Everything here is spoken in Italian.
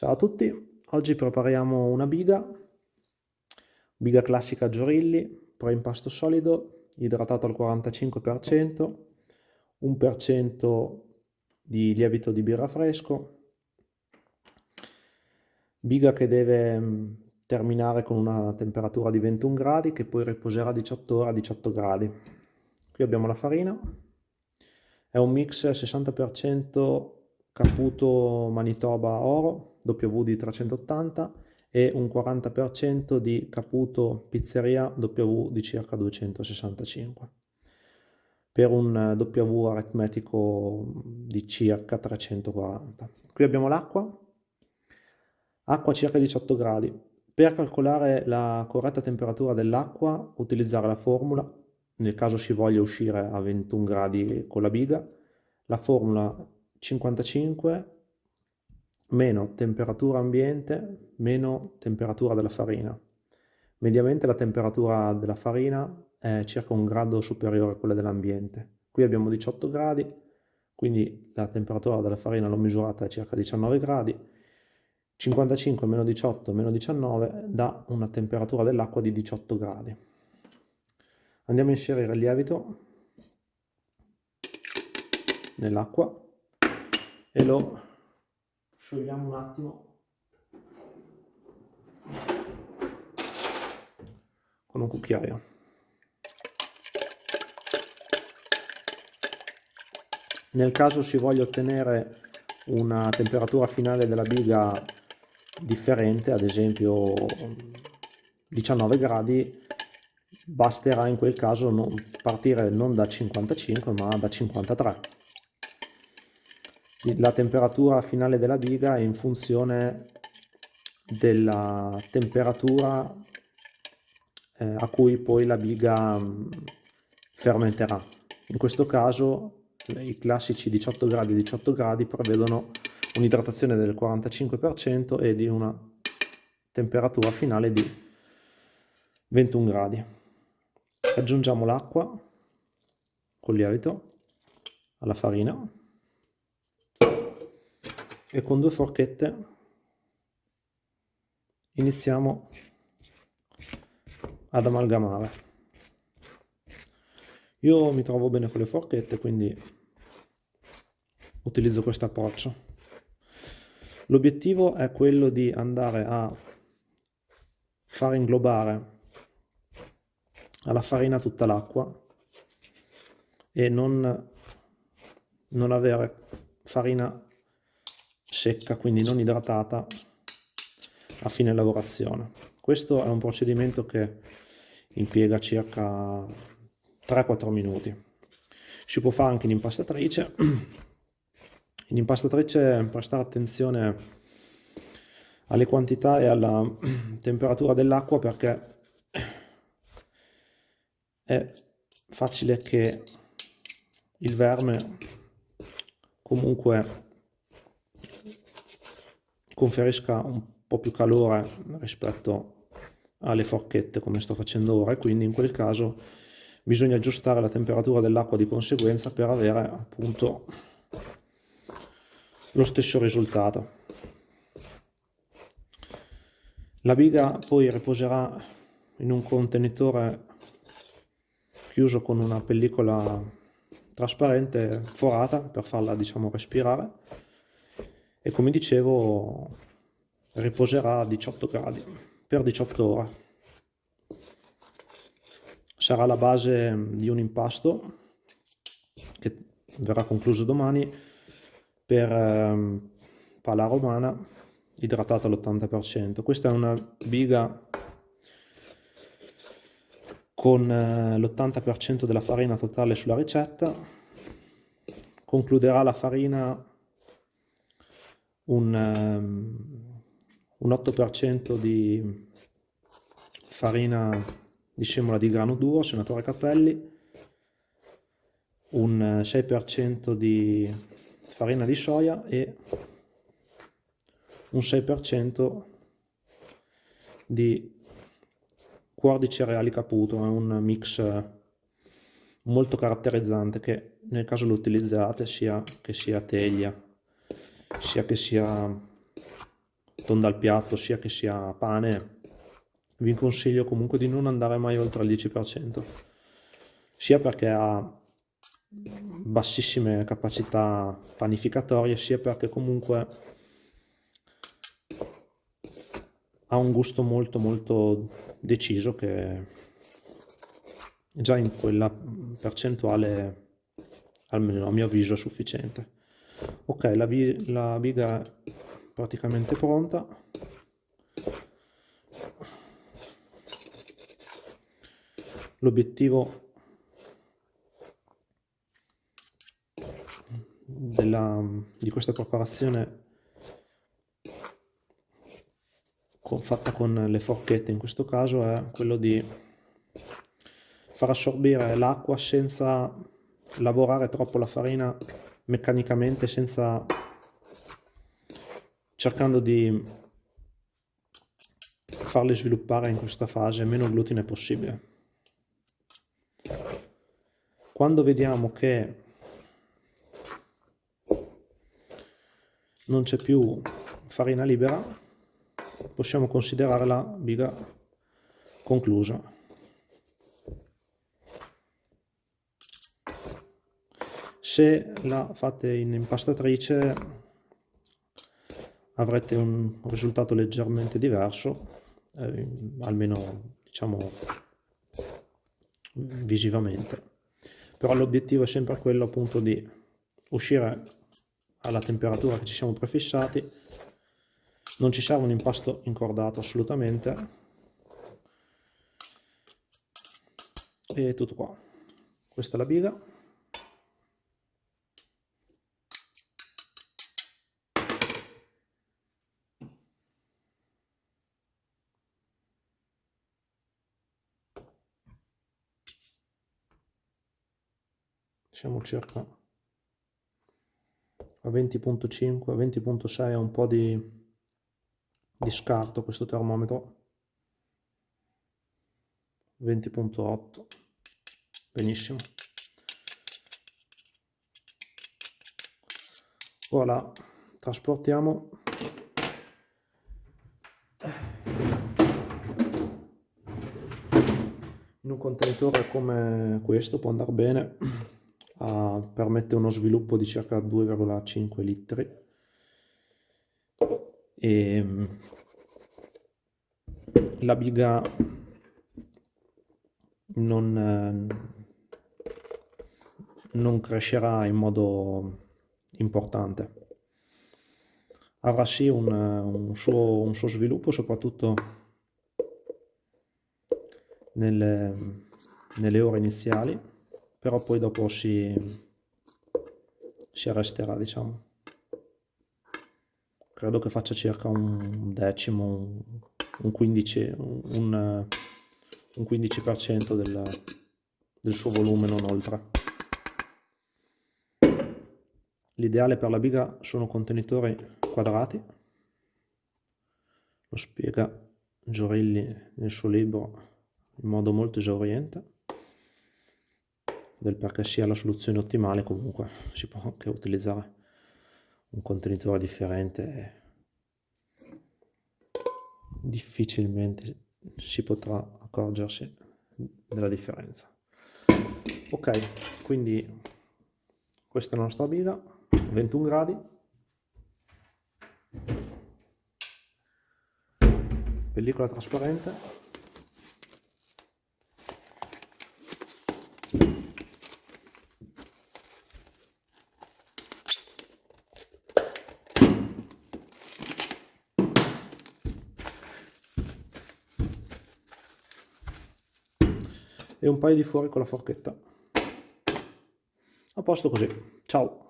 Ciao a tutti, oggi prepariamo una biga, biga classica Giorilli, preimpasto solido, idratato al 45%, 1% di lievito di birra fresco, biga che deve mm, terminare con una temperatura di 21 gradi che poi riposerà 18 ore a 18 gradi. Qui abbiamo la farina, è un mix 60% Caputo Manitoba Oro WD 380 e un 40% di Caputo Pizzeria W di circa 265 per un W aritmetico di circa 340. Qui abbiamo l'acqua, acqua circa 18 gradi. Per calcolare la corretta temperatura dell'acqua utilizzare la formula, nel caso si voglia uscire a 21 gradi con la biga, la formula 55 meno temperatura ambiente meno temperatura della farina. Mediamente la temperatura della farina è circa un grado superiore a quella dell'ambiente. Qui abbiamo 18 gradi, quindi la temperatura della farina l'ho misurata a circa 19 gradi. 55 meno 18 meno 19 dà una temperatura dell'acqua di 18 gradi. Andiamo a inserire il lievito nell'acqua e lo sciogliamo un attimo con un cucchiaio. Nel caso si voglia ottenere una temperatura finale della biga differente, ad esempio 19 gradi, basterà in quel caso non partire non da 55 ma da 53 la temperatura finale della biga è in funzione della temperatura eh, a cui poi la biga mm, fermenterà. In questo caso i classici 18 gradi 18 gradi prevedono un'idratazione del 45% e di una temperatura finale di 21 gradi. Aggiungiamo l'acqua con lievito alla farina e con due forchette iniziamo ad amalgamare. Io mi trovo bene con le forchette, quindi utilizzo questo approccio. L'obiettivo è quello di andare a far inglobare alla farina tutta l'acqua e non, non avere farina secca, quindi non idratata a fine lavorazione. Questo è un procedimento che impiega circa 3-4 minuti. Si può fare anche in impastatrice. In impastatrice prestare attenzione alle quantità e alla temperatura dell'acqua perché è facile che il verme comunque conferisca un po' più calore rispetto alle forchette come sto facendo ora e quindi in quel caso bisogna aggiustare la temperatura dell'acqua di conseguenza per avere appunto lo stesso risultato. La biga poi riposerà in un contenitore chiuso con una pellicola trasparente forata per farla diciamo respirare e come dicevo riposerà a 18 gradi per 18 ore. Sarà la base di un impasto che verrà concluso domani per eh, pala romana idratata all'80%. Questa è una biga con eh, l'80% della farina totale sulla ricetta. Concluderà la farina un, um, un 8% di farina di semola di grano duro, senatore Cappelli, un 6% di farina di soia e un 6% di cuor di cereali caputo, è un mix molto caratterizzante che nel caso lo utilizzate sia che sia teglia sia che sia tonda al piatto sia che sia pane vi consiglio comunque di non andare mai oltre il 10% sia perché ha bassissime capacità panificatorie sia perché comunque ha un gusto molto molto deciso che già in quella percentuale almeno a mio avviso è sufficiente ok la, la biga è praticamente pronta. L'obiettivo di questa preparazione con, fatta con le forchette in questo caso è quello di far assorbire l'acqua senza lavorare troppo la farina meccanicamente senza cercando di farle sviluppare in questa fase meno glutine possibile. Quando vediamo che non c'è più farina libera possiamo considerare la biga conclusa se la fate in impastatrice avrete un risultato leggermente diverso eh, almeno diciamo visivamente. Però l'obiettivo è sempre quello appunto di uscire alla temperatura che ci siamo prefissati. Non ci serve un impasto incordato assolutamente. E tutto qua. Questa è la biga siamo circa a 20.5 a 20.6 ha un po' di, di scarto questo termometro. 20.8 benissimo. Ora trasportiamo. In un contenitore come questo può andare bene uh, permette uno sviluppo di circa 2,5 litri. E mm, la biga non, non crescerà in modo importante. Avrà sì un, un, suo, un suo sviluppo soprattutto nelle, nelle ore iniziali però poi dopo si, si arresterà diciamo. Credo che faccia circa un decimo un 15 un, un 15% del, del suo volume non oltre. L'ideale per la biga sono contenitori quadrati. Lo spiega Giorilli nel suo libro in modo molto esauriente del perché sia la soluzione ottimale comunque si può anche utilizzare un contenitore differente. Difficilmente si potrà accorgersi della differenza. Ok quindi questa è la nostra biga 21 gradi. Pellicola trasparente e un paio di fuori con la forchetta. A posto così. Ciao!